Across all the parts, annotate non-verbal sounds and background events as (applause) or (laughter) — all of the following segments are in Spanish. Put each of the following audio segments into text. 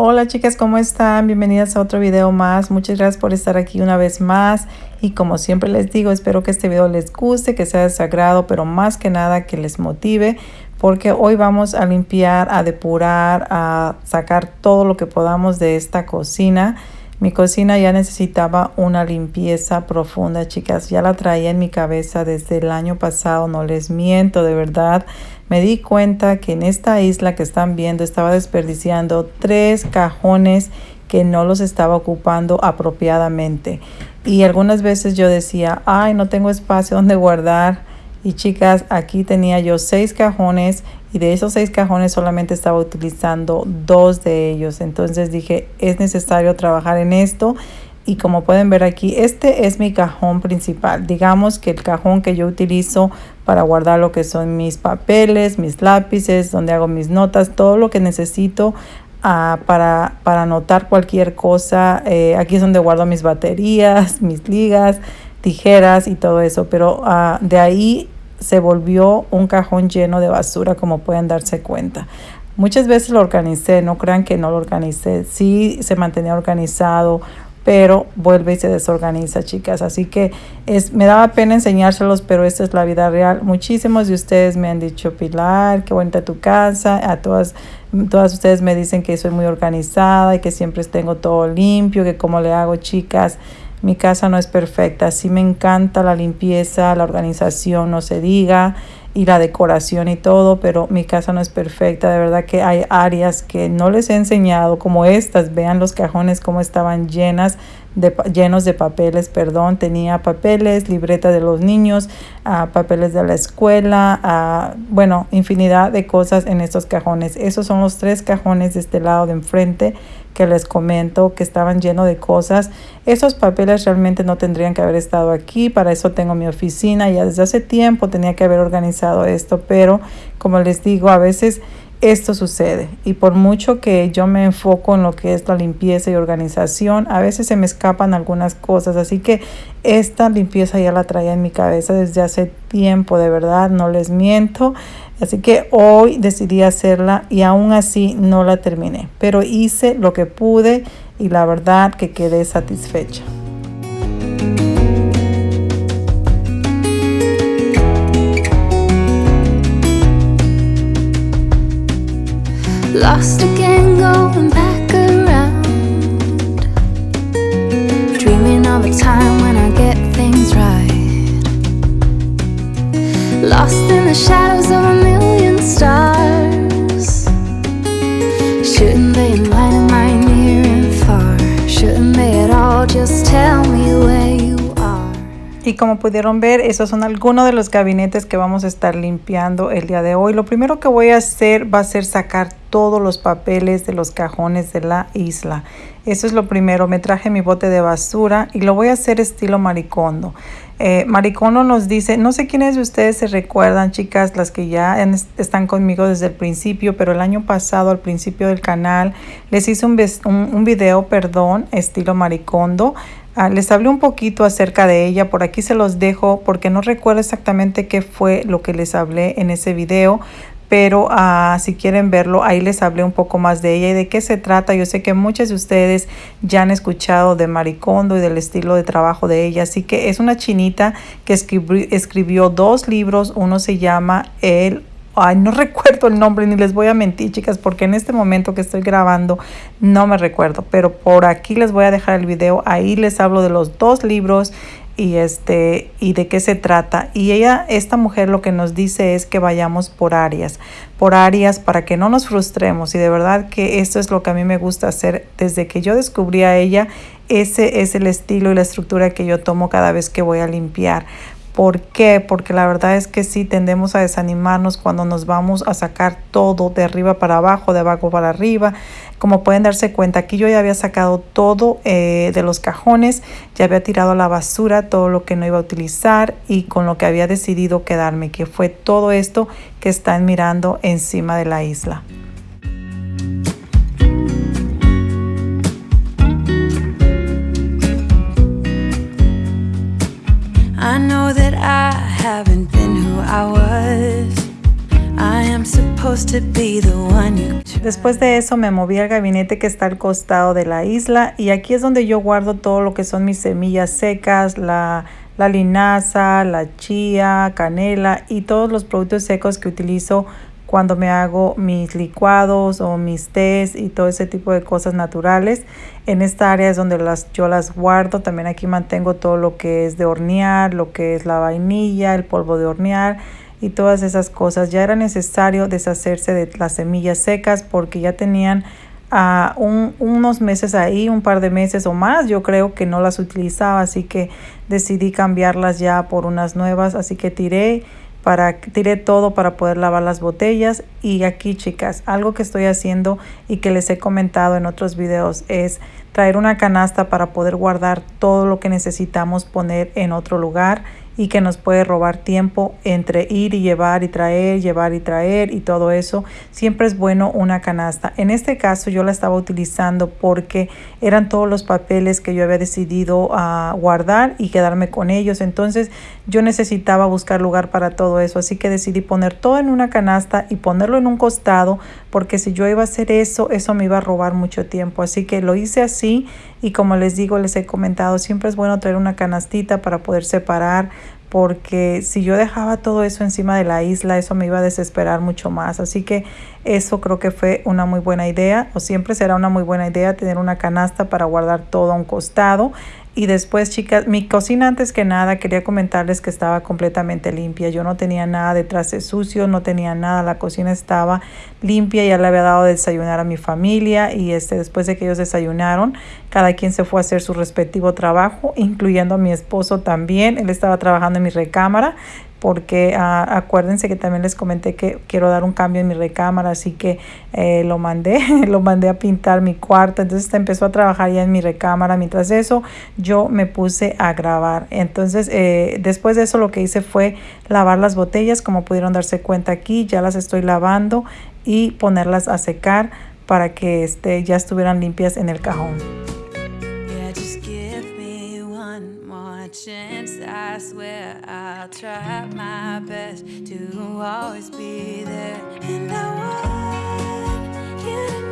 Hola chicas, ¿cómo están? Bienvenidas a otro video más. Muchas gracias por estar aquí una vez más. Y como siempre les digo, espero que este video les guste, que sea de sagrado, pero más que nada que les motive. Porque hoy vamos a limpiar, a depurar, a sacar todo lo que podamos de esta cocina. Mi cocina ya necesitaba una limpieza profunda, chicas. Ya la traía en mi cabeza desde el año pasado, no les miento, de verdad. Me di cuenta que en esta isla que están viendo estaba desperdiciando tres cajones que no los estaba ocupando apropiadamente. Y algunas veces yo decía, ay, no tengo espacio donde guardar. Y chicas, aquí tenía yo seis cajones y de esos seis cajones solamente estaba utilizando dos de ellos. Entonces dije, es necesario trabajar en esto. Y como pueden ver aquí, este es mi cajón principal. Digamos que el cajón que yo utilizo para guardar lo que son mis papeles, mis lápices, donde hago mis notas, todo lo que necesito uh, para, para anotar cualquier cosa. Eh, aquí es donde guardo mis baterías, (laughs) mis ligas, tijeras y todo eso. Pero uh, de ahí se volvió un cajón lleno de basura como pueden darse cuenta. Muchas veces lo organicé, no crean que no lo organicé, sí se mantenía organizado, pero vuelve y se desorganiza, chicas. Así que es, me daba pena enseñárselos, pero esta es la vida real. Muchísimos de ustedes me han dicho, Pilar, qué bonita tu casa. A todas, todas ustedes me dicen que soy muy organizada y que siempre tengo todo limpio, que cómo le hago, chicas. Mi casa no es perfecta, sí me encanta la limpieza, la organización, no se diga, y la decoración y todo, pero mi casa no es perfecta. De verdad que hay áreas que no les he enseñado, como estas. Vean los cajones como estaban llenas de, llenos de papeles, perdón. Tenía papeles, libreta de los niños, uh, papeles de la escuela, uh, bueno, infinidad de cosas en estos cajones. Esos son los tres cajones de este lado de enfrente que les comento que estaban llenos de cosas. Esos papeles realmente no tendrían que haber estado aquí, para eso tengo mi oficina, ya desde hace tiempo tenía que haber organizado esto, pero como les digo, a veces esto sucede y por mucho que yo me enfoco en lo que es la limpieza y organización, a veces se me escapan algunas cosas, así que esta limpieza ya la traía en mi cabeza desde hace tiempo, de verdad, no les miento. Así que hoy decidí hacerla y aún así no la terminé, pero hice lo que pude y la verdad que quedé satisfecha. Lost again, going back around. Dreaming of a time when I get things right. Lost in the shadows Y como pudieron ver, esos son algunos de los gabinetes que vamos a estar limpiando el día de hoy. Lo primero que voy a hacer va a ser sacar todos los papeles de los cajones de la isla. Eso es lo primero. Me traje mi bote de basura y lo voy a hacer estilo maricondo. Eh, maricondo nos dice, no sé quiénes de ustedes se recuerdan, chicas, las que ya están conmigo desde el principio, pero el año pasado, al principio del canal, les hice un, un, video, perdón, estilo maricondo. Ah, les hablé un poquito acerca de ella, por aquí se los dejo porque no recuerdo exactamente qué fue lo que les hablé en ese video, pero uh, si quieren verlo, ahí les hablé un poco más de ella y de qué se trata. Yo sé que muchos de ustedes ya han escuchado de Maricondo y del estilo de trabajo de ella, así que es una chinita que escribió, escribió dos libros, uno se llama El Ay, no (laughs) recuerdo el nombre ni les voy a mentir, chicas, porque en este momento que estoy grabando no me recuerdo, pero por aquí les voy a dejar el video, ahí les hablo de los dos libros y este y de qué se trata. Y ella esta mujer lo que nos dice es que vayamos por áreas por áreas para que no nos frustremos. Y de verdad que esto es lo que a mí me gusta hacer desde que yo descubrí a ella. Ese es el estilo y la estructura que yo tomo cada vez que voy a limpiar ¿Por qué? Porque la verdad es que sí tendemos a desanimarnos cuando nos vamos a sacar todo de arriba para abajo, de abajo para arriba. Como pueden darse cuenta, aquí yo ya había sacado todo eh, de los cajones, ya había tirado a la basura todo lo que no iba a utilizar y con lo que había decidido quedarme, que fue todo esto que están mirando encima de la isla. Know that I haven't been who I was. I am supposed to be the one you Después de eso me moví al gabinete que está al costado de la isla y aquí es donde yo guardo todo lo que son mis semillas secas, la, la linaza, la chía, canela y todos los productos secos que utilizo cuando me hago mis licuados o mis tés y todo ese tipo de cosas naturales. En esta área es donde las, yo las guardo. También aquí mantengo todo lo que es de hornear, lo que es la vainilla, el polvo de hornear y todas esas cosas. Ya era necesario deshacerse de las semillas secas porque ya tenían uh, un, unos meses ahí, un par de meses o más. Yo creo que no las utilizaba, así que decidí cambiarlas ya por unas nuevas. Así que tiré para tiré todo para poder lavar las botellas. Y aquí chicas algo que estoy haciendo y que les he comentado en otros videos es traer una canasta para poder guardar todo lo que necesitamos poner en otro lugar y que nos puede robar tiempo entre ir y llevar y traer, llevar y traer y todo eso. Siempre es bueno una canasta. En este caso yo la estaba utilizando porque eran todos los papeles que yo había decidido uh, guardar y quedarme con ellos. Entonces yo necesitaba buscar lugar para todo eso. Así que decidí poner todo en una canasta y ponerlo en un costado porque si yo iba a hacer eso, eso me iba a robar mucho tiempo. Así que lo hice así y como les digo, les he comentado, siempre es bueno traer una canastita para poder separar porque si yo dejaba todo eso encima de la isla, eso me iba a desesperar mucho más. Así que eso creo que fue una muy buena idea, o siempre será una muy buena idea tener una canasta para guardar todo a un costado. Y después, chicas, mi cocina antes que nada quería comentarles que estaba completamente limpia. Yo no tenía nada de trastes sucios, no tenía nada. La cocina estaba limpia. Ya le había dado de desayunar a mi familia y este, después de que ellos desayunaron, cada quien se fue a hacer su respectivo trabajo, incluyendo a mi esposo también. Él estaba trabajando en mi recámara porque ah, acuérdense que también les comenté que quiero dar un cambio en mi recámara, así que eh, lo mandé, (laughs) lo mandé a pintar mi cuarto, entonces empezó a trabajar ya en mi recámara, mientras eso yo me puse a grabar, entonces eh, después de eso lo que hice fue lavar las botellas, como pudieron darse cuenta aquí, ya las estoy lavando y ponerlas a secar para que este, ya estuvieran limpias en el cajón. I swear I'll try my best to always be there. And I want you to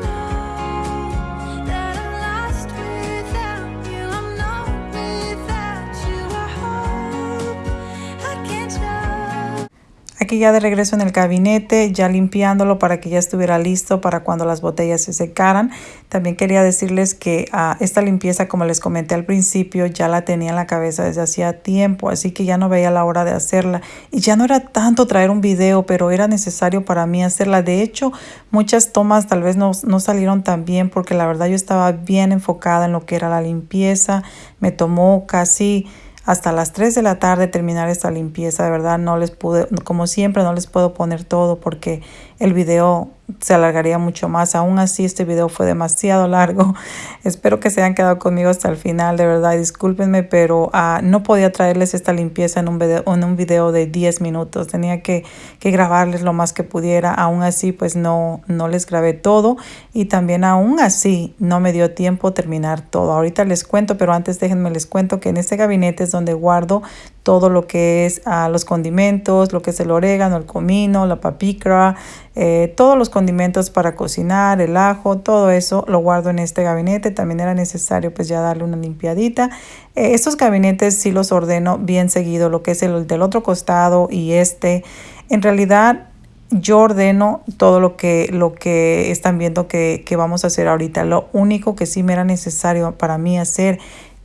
Aquí ya de regreso en el gabinete, ya limpiándolo para que ya estuviera listo para cuando las botellas se secaran. También quería decirles que uh, esta limpieza, como les comenté al principio, ya la tenía en la cabeza desde hacía tiempo, así que ya no veía la hora de hacerla. Y ya no era tanto traer un video, pero era necesario para mí hacerla. De hecho, muchas tomas tal vez no, no salieron tan bien porque la verdad yo estaba bien enfocada en lo que era la limpieza. Me tomó casi hasta las 3 de la tarde terminar esta limpieza. De verdad no les pude, como siempre no les puedo poner todo porque el video se alargaría mucho más. Aún así, este video fue demasiado largo. (laughs) Espero que se hayan quedado conmigo hasta el final, de verdad. Discúlpenme, pero uh, no podía traerles esta limpieza en un video, en un video de 10 minutos. Tenía que, grabarles lo más que pudiera. Aún así, pues no, no les grabé todo. Y también aún así, no me dio tiempo terminar todo. Ahorita les cuento, pero antes déjenme les cuento que en este gabinete es donde guardo todo lo que es uh, los condimentos, lo que es el orégano, el comino, la papicra, eh, todos los condimentos para cocinar, el ajo, todo eso lo guardo en este gabinete. También era necesario pues ya darle una limpiadita. Eh, estos gabinetes sí los ordeno bien seguido, lo que es el del otro costado y este. En realidad yo ordeno todo lo que, lo que están viendo que, que vamos a hacer ahorita. Lo único que sí me era necesario para mí hacer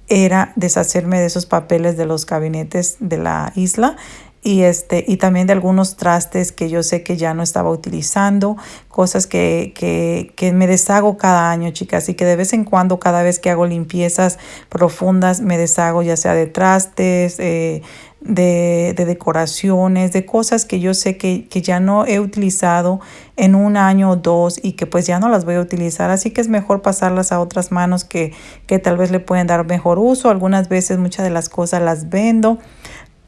era deshacerme de esos papeles de los gabinetes de la isla y este y también de algunos trastes que yo sé que ya no estaba utilizando cosas que, que, que, me deshago cada año chicas y que de vez en cuando cada vez que hago limpiezas profundas me deshago ya sea de trastes eh, de, de, decoraciones de cosas que yo sé que, que ya no he utilizado en un año o dos y que pues ya no las voy a utilizar. Así que es mejor pasarlas a otras manos que, que tal vez le pueden dar mejor uso. Algunas veces muchas de las cosas las vendo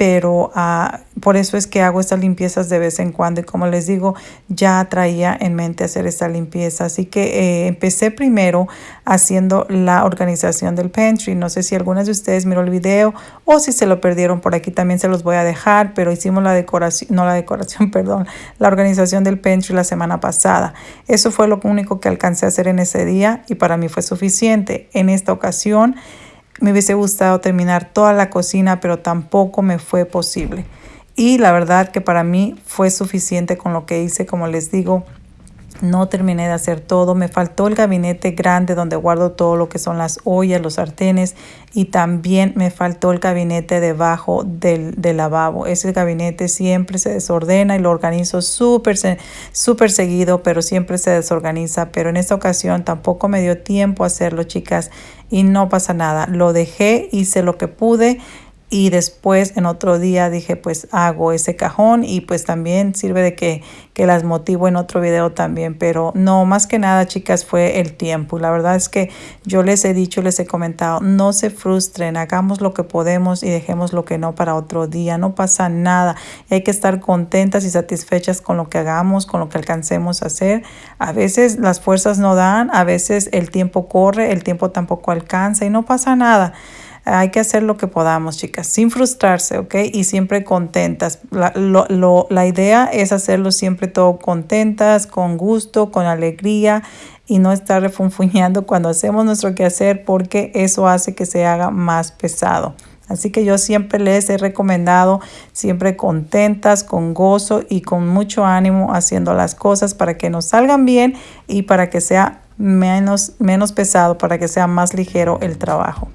pero uh, por eso es que hago estas limpiezas de vez en cuando y como les digo ya traía en mente hacer esta limpieza. Así que eh, empecé primero haciendo la organización del pantry. No sé si algunas de ustedes miró el video o si se lo perdieron por aquí también se los voy a dejar pero hicimos la decoración no la decoración (laughs) perdón la organización del pantry la semana pasada. Eso fue lo único que alcancé a hacer en ese día y para mí fue suficiente. En esta ocasión me hubiese gustado terminar toda la cocina, pero tampoco me fue posible. Y la verdad que para mí fue suficiente con lo que hice, como les digo, no terminé de hacer todo. Me faltó el gabinete grande donde guardo todo lo que son las ollas, los sartenes y también me faltó el gabinete debajo del, lavabo. Ese gabinete siempre se desordena y lo organizo súper seguido, pero siempre se desorganiza. Pero en esta ocasión tampoco me dio tiempo a hacerlo, chicas, y no pasa nada. Lo dejé, hice lo que pude y después en otro día dije pues hago ese cajón y pues también sirve de que, que las motivo en otro video también. Pero no más que nada chicas fue el tiempo. La verdad es que yo les he dicho les he comentado no se frustren hagamos lo que podemos y dejemos lo que no para otro día. No pasa nada. Hay que estar contentas y satisfechas con lo que hagamos con lo que alcancemos a hacer. A veces las fuerzas no dan a veces el tiempo corre el tiempo tampoco alcanza y no pasa nada hay que hacer lo que podamos, chicas, sin frustrarse, ¿ok? Y siempre contentas. La, lo, la idea es hacerlo siempre todo contentas, con gusto, con alegría y no estar refunfuñando (laughs) cuando hacemos nuestro quehacer porque eso hace que se haga más pesado. Así que yo siempre les he recomendado, siempre contentas, con gozo y con mucho ánimo haciendo las cosas para que nos salgan bien y para que sea menos, menos pesado, para que sea más ligero el trabajo.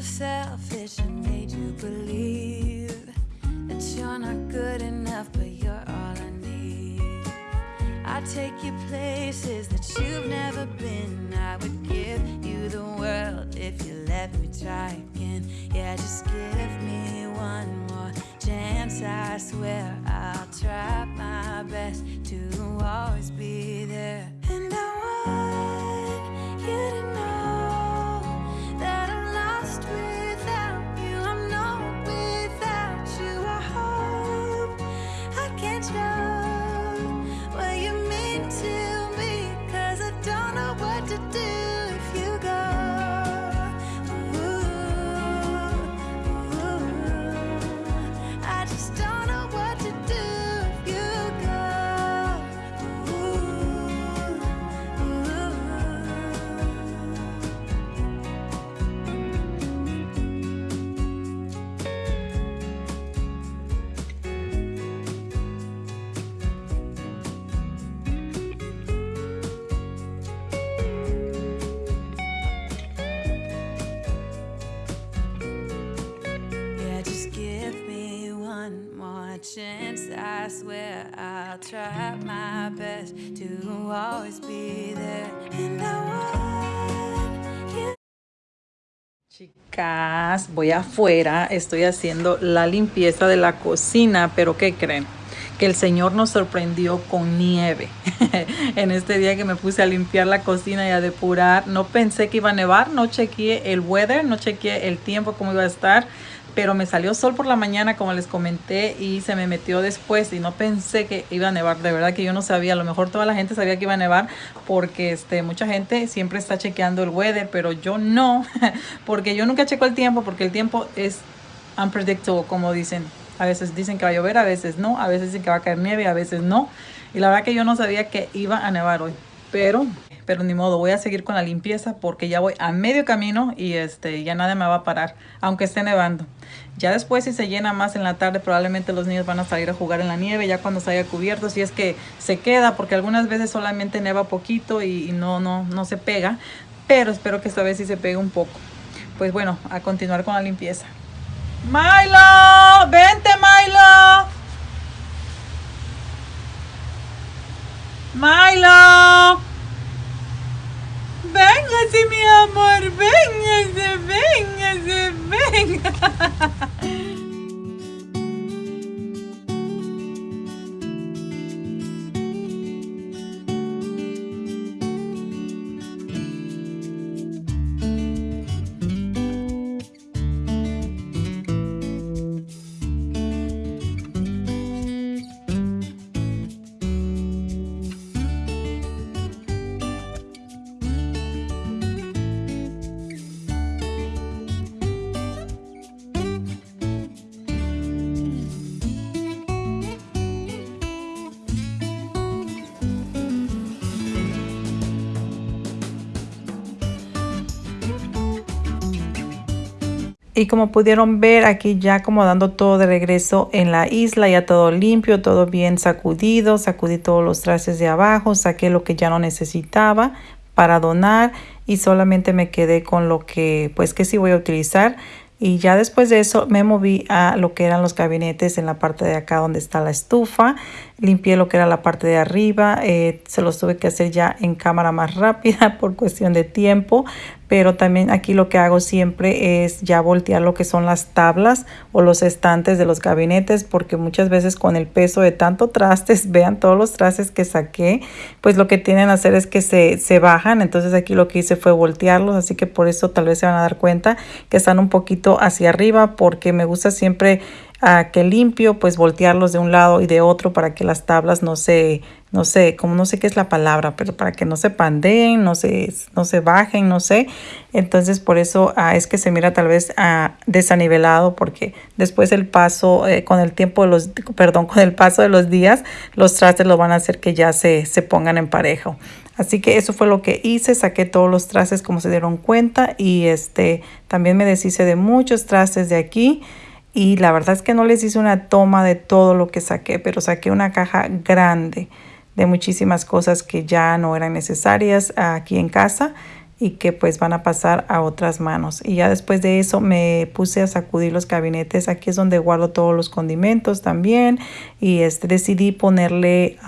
Selfish and made you believe that you're not good enough, but you're all I need. I take you places Chicas, voy afuera, estoy haciendo la limpieza de la cocina, pero ¿qué creen? Que el Señor nos sorprendió con nieve. (laughs) en este día que me puse a limpiar la cocina y a depurar, no pensé que iba a nevar, no chequeé el weather, no chequeé el tiempo, cómo iba a estar pero me salió sol por la mañana como les comenté y se me metió después y no pensé que iba a nevar, de verdad que yo no sabía, a lo mejor toda la gente sabía que iba a nevar porque este, mucha gente siempre está chequeando el weather, pero yo no, (laughs) porque yo nunca checo el tiempo porque el tiempo es unpredictable como dicen, a veces dicen que va a llover, a veces no, a veces dicen que va a caer nieve, a veces no y la verdad que yo no sabía que iba a nevar hoy, pero pero ni modo, voy a seguir con la limpieza porque ya voy a medio camino y este ya nada me va a parar, aunque esté nevando. Ya después si se llena más en la tarde probablemente los niños van a salir a jugar en la nieve ya cuando se haya cubierto, si es que se queda porque algunas veces solamente neva poquito y, no, no, no se pega, pero espero que esta vez sí se pegue un poco. Pues bueno, a continuar con la limpieza. Milo, vente Milo. Milo. Venha-se, assim, meu amor, venha-se, assim, venha-se, assim, venha. (laughs) -se, venha, -se, venha. Y como pudieron ver aquí ya acomodando todo de regreso en la isla, ya todo limpio, todo bien sacudido, sacudí todos los trastes de abajo, saqué lo que ya no necesitaba para donar y solamente me quedé con lo que pues que sí voy a utilizar. Y ya después de eso me moví a lo que eran los gabinetes en la parte de acá donde está la estufa limpié lo que era la parte de arriba, eh, se los tuve que hacer ya en cámara más rápida (laughs) por cuestión de tiempo, pero también aquí lo que hago siempre es ya voltear lo que son las tablas o los estantes de los gabinetes porque muchas veces con el peso de tanto trastes, (laughs) vean todos los trastes que saqué, pues lo que tienen a hacer es que se, se bajan, entonces aquí lo que hice fue voltearlos, así que por eso tal vez se van a dar cuenta que están un poquito hacia arriba porque me gusta siempre a que limpio, pues voltearlos de un lado y de otro para que las tablas no se, no sé, como no sé qué es la palabra, pero para que no se pandeen, no se, no se bajen, no sé. Entonces por eso ah, es que se mira tal vez ah, desanivelado porque después el paso, eh, con el tiempo de los, perdón, con el paso de los días, los trastes lo van a hacer que ya se, se pongan en parejo. Así que eso fue lo que hice, saqué todos los trastes como se dieron cuenta y este también me deshice de muchos trastes de aquí y la verdad es que no les hice una toma de todo lo que saqué, pero saqué una caja grande de muchísimas cosas que ya no eran necesarias aquí en casa y que pues van a pasar a otras manos. Y ya después de eso me puse a sacudir los gabinetes. Aquí es donde guardo todos los condimentos también. Y este, decidí ponerle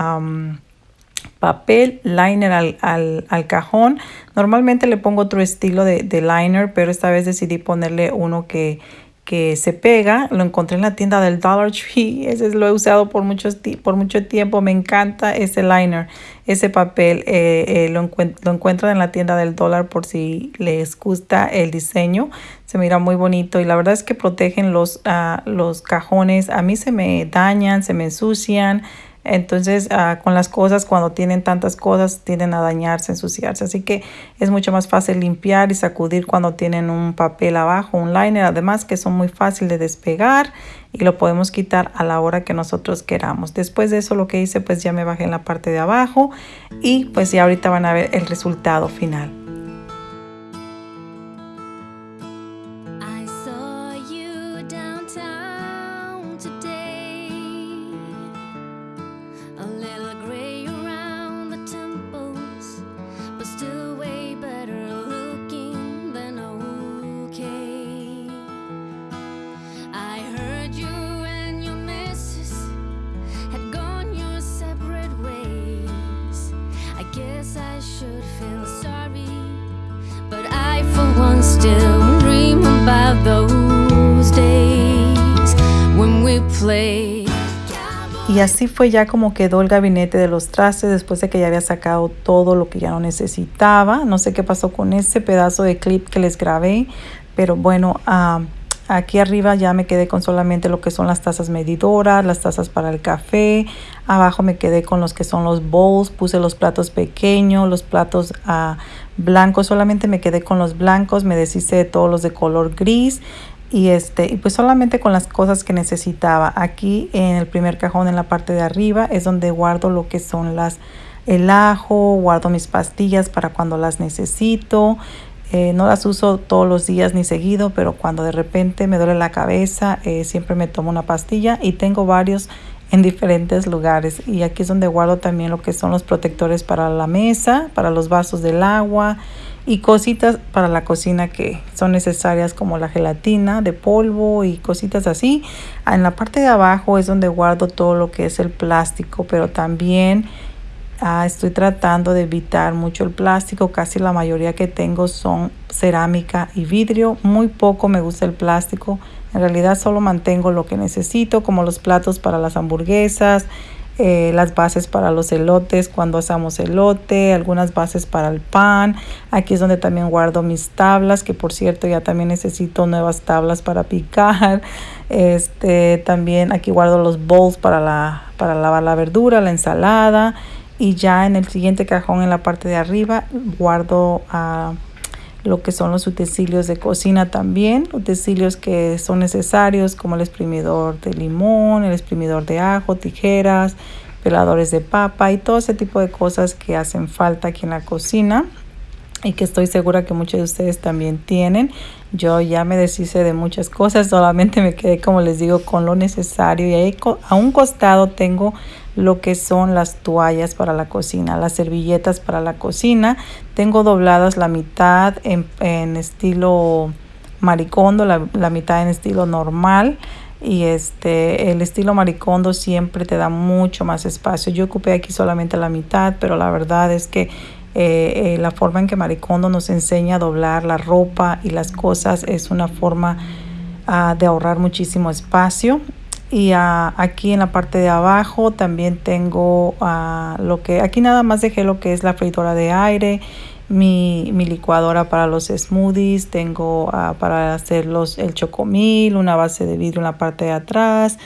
papel liner al, al, cajón. Normalmente le pongo otro estilo de, de liner, pero esta vez decidí ponerle uno que que se pega. Lo encontré en la tienda del Dollar Tree. (laughs) Ese lo he usado por, muchos, por mucho tiempo. Me encanta ese liner, ese papel. Eh, eh, lo, lo encuentran en la tienda del Dollar por si les gusta el diseño. Se mira muy bonito y la verdad es que protegen los, uh, los cajones. A mí se me dañan, se me ensucian. Entonces, ah, con las cosas, cuando tienen tantas cosas, tienden a dañarse, ensuciarse. Así que es mucho más fácil limpiar y sacudir cuando tienen un papel abajo, un liner. Además que son muy fácil de despegar y lo podemos quitar a la hora que nosotros queramos. Después de eso, lo que hice, pues ya me bajé en la parte de abajo y pues ya ahorita van a ver el resultado final. Fue ya como quedó el gabinete de los trastes después de que ya había sacado todo lo que ya no necesitaba. No sé qué pasó con ese pedazo de clip que les grabé, pero bueno, ah, Aquí arriba ya me quedé con solamente lo que son las tazas medidoras, las tazas para el café. Abajo me quedé con los que son los bowls. Puse los platos pequeños, los platos uh, blancos. Solamente me quedé con los blancos. Me deshice de todos los de color gris. Y, este, y pues solamente con las cosas que necesitaba. Aquí en el primer cajón en la parte de arriba es donde guardo lo que son las el ajo, guardo mis pastillas para cuando las necesito. Eh, no las uso todos los días ni seguido, pero cuando de repente me duele la cabeza, eh, siempre me tomo una pastilla y tengo varios en diferentes lugares. Y aquí es donde guardo también lo que son los protectores para la mesa, para los vasos del agua y cositas para la cocina que son necesarias como la gelatina de polvo y cositas así. En la parte de abajo es donde guardo todo lo que es el plástico, pero también Ah, estoy tratando de evitar mucho el plástico. Casi la mayoría que tengo son cerámica y vidrio. Muy poco me gusta el plástico. En realidad solo mantengo lo que necesito, como los platos para las hamburguesas, eh, las bases para los elotes cuando hacemos elote, algunas bases para el pan. Aquí es donde también guardo mis tablas, que por cierto ya también necesito nuevas tablas para picar. Este, también aquí guardo los bowls para, la, para lavar la verdura, la ensalada y ya en el siguiente cajón en la parte de arriba guardo uh, lo que son los utensilios de cocina también, utensilios que son necesarios como el exprimidor de limón, el exprimidor de ajo, tijeras, peladores de papa y todo ese tipo de cosas que hacen falta aquí en la cocina y que estoy segura que muchos de ustedes también tienen. Yo ya me deshice de muchas cosas, solamente me quedé, como les digo, con lo necesario y ahí a un costado tengo lo que son las toallas para la cocina, las servilletas para la cocina. Tengo dobladas la mitad en, en estilo maricondo, la, la, mitad en estilo normal. Y este, el estilo maricondo siempre te da mucho más espacio. Yo ocupé aquí solamente la mitad, pero la verdad es que eh, eh, la forma en que Maricondo nos enseña a doblar la ropa y las cosas es una forma uh, de ahorrar muchísimo espacio. Y uh, aquí en la parte de abajo también tengo uh, lo que, aquí nada más dejé lo que es la freidora de aire, mi, mi licuadora para los smoothies, tengo para hacer los, el chocomil, una base de vidrio en la parte de atrás,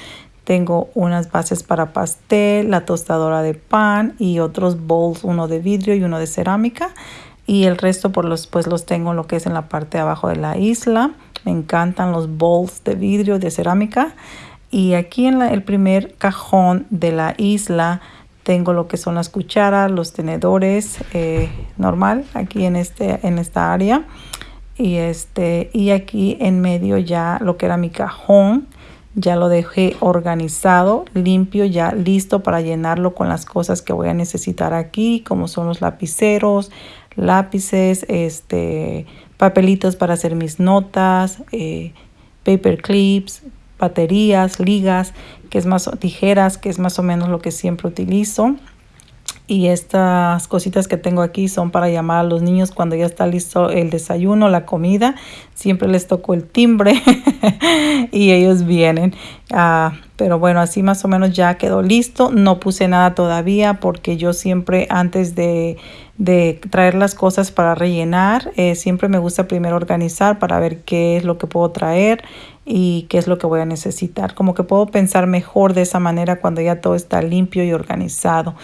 tengo unas bases para pastel, la tostadora de pan y otros bowls, uno de vidrio y uno de cerámica. Y el resto por los, pues los tengo lo que es en la parte de abajo de la isla. Me encantan los bowls de vidrio, de cerámica. Y aquí en el primer cajón de la isla tengo lo que son las cucharas, los tenedores eh, normal aquí en, este, en esta área. Y, este, y aquí en medio ya lo que era mi cajón ya lo dejé organizado, limpio, ya listo para llenarlo con las cosas que voy a necesitar aquí, como son los lapiceros, lápices, este, papelitos para hacer mis notas, eh, paper clips, baterías, ligas, que es más tijeras, que es más o menos lo que siempre utilizo. Y estas cositas que tengo aquí son para llamar a los niños cuando ya está listo el desayuno, la comida. Siempre les toco el timbre (laughs) y ellos vienen. Uh, pero bueno, así más o menos ya quedó listo. No puse nada todavía porque yo siempre antes de, de traer las cosas para rellenar, eh, siempre me gusta primero organizar para ver qué es lo que puedo traer y qué es lo que voy a necesitar. Como que puedo pensar mejor de esa manera cuando ya todo está limpio y organizado.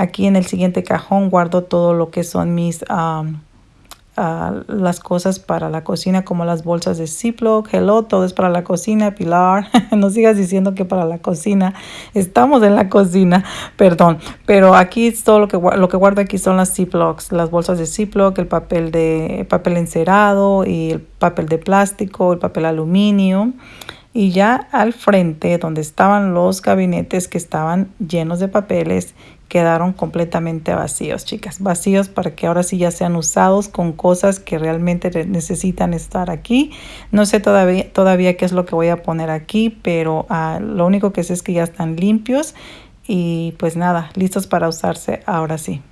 Aquí en el siguiente cajón guardo todo lo que son mis... las cosas para la cocina como las bolsas de Ziploc, hello, todo es para la cocina, Pilar, (laughs) no sigas diciendo que para la cocina, estamos en la cocina, perdón, pero aquí todo lo que, lo que guardo aquí son las Ziplocs, las bolsas de Ziploc, el papel de papel encerado y el papel de plástico, el papel aluminio, y ya al frente donde estaban los gabinetes que estaban llenos de papeles quedaron completamente vacíos, chicas, vacíos para que ahora sí ya sean usados con cosas que realmente necesitan estar aquí. No sé todavía, todavía qué es lo que voy a poner aquí, pero uh, lo único que sé es que ya están limpios y pues nada, listos para usarse ahora sí.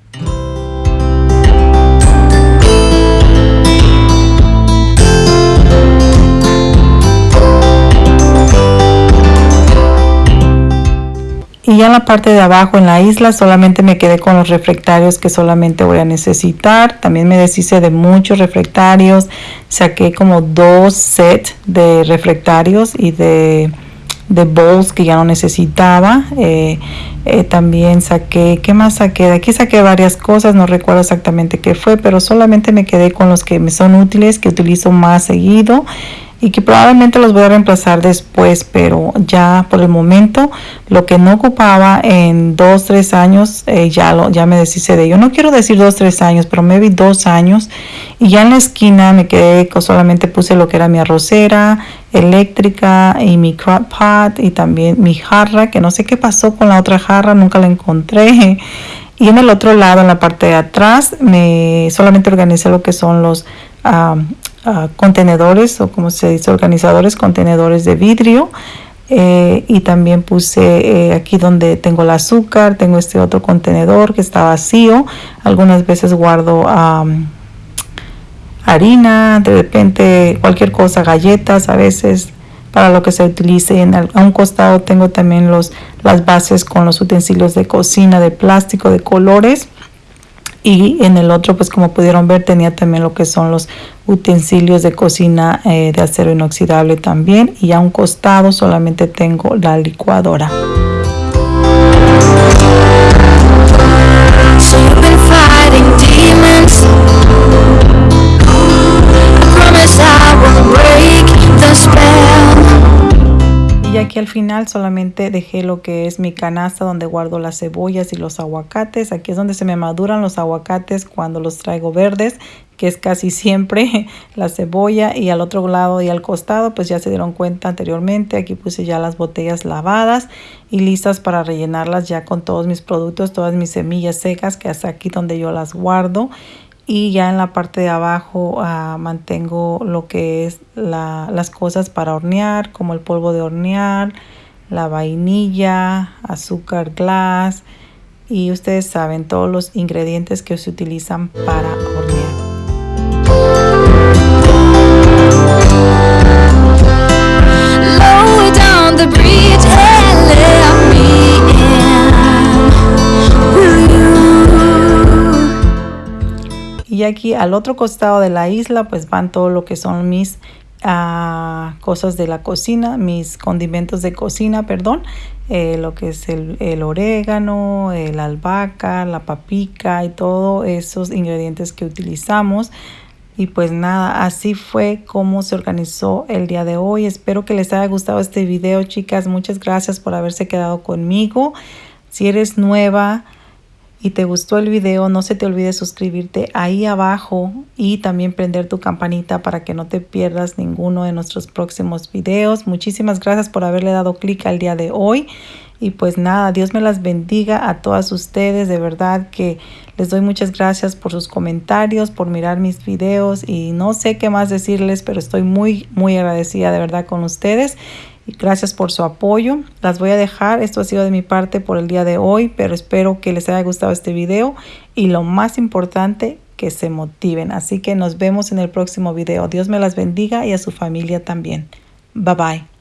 Ya en la parte de abajo en la isla solamente me quedé con los reflectarios que solamente voy a necesitar. También me deshice de muchos reflectarios. Saqué como dos sets de reflectarios y de, de bowls que ya no necesitaba. Eh, eh, también saqué, ¿qué más saqué? De aquí saqué varias cosas, no recuerdo exactamente qué fue, pero solamente me quedé con los que me son útiles, que utilizo más seguido y que probablemente los voy a reemplazar después, pero ya por el momento lo que no ocupaba en dos, tres años, eh, ya, lo, ya me deshice de ello. No quiero decir dos, tres años, pero me vi dos años y ya en la esquina me quedé, solamente puse lo que era mi arrocera eléctrica y mi crock pot y también mi jarra, que no sé qué pasó con la otra jarra, nunca la encontré. (laughs) Y en el otro lado, en la parte de atrás, me solamente organicé lo que son los contenedores o como se dice organizadores contenedores de vidrio. Eh, y también puse eh, aquí donde tengo el azúcar tengo este otro contenedor que está vacío. Algunas veces guardo harina de repente cualquier cosa galletas a veces para lo que se utilice. En a un costado tengo también los las bases con los utensilios de cocina de plástico de colores y en el otro pues como pudieron ver tenía también lo que son los utensilios de cocina eh, de acero inoxidable también y a un costado solamente tengo la licuadora aquí al final solamente dejé lo que es mi canasta donde guardo las cebollas y los aguacates. Aquí es donde se me maduran los aguacates cuando los traigo verdes, que es casi siempre (laughs) la cebolla. Y al otro lado y al costado, pues ya se dieron cuenta anteriormente. Aquí puse ya las botellas lavadas y listas para rellenarlas ya con todos mis productos, todas mis semillas secas, que hasta aquí donde yo las guardo y ya en la parte de abajo ah, mantengo lo que es las cosas para hornear como el polvo de hornear la vainilla azúcar glass y ustedes saben todos los ingredientes que se utilizan para hornear Y aquí al otro costado de la isla pues van todo lo que son mis ah, cosas de la cocina, mis condimentos de cocina, perdón. Eh, lo que es el, el, orégano, el albahaca, la papica y todos esos ingredientes que utilizamos. Y pues nada, así fue como se organizó el día de hoy. Espero que les haya gustado este video, chicas. Muchas gracias por haberse quedado conmigo. Si eres nueva, y te gustó el video, no se te olvide suscribirte ahí abajo y también prender tu campanita para que no te pierdas ninguno de nuestros próximos videos. Muchísimas gracias por haberle dado clic al día de hoy. Y pues nada, Dios me las bendiga a todas ustedes. De verdad que les doy muchas gracias por sus comentarios, por mirar mis videos y no sé qué más decirles, pero estoy muy, muy agradecida de verdad con ustedes gracias por su apoyo. Las voy a dejar. Esto ha sido de mi parte por el día de hoy, pero espero que les haya gustado este video y lo más importante, que se motiven. Así que nos vemos en el próximo video. Dios me las bendiga y a su familia también. Bye bye.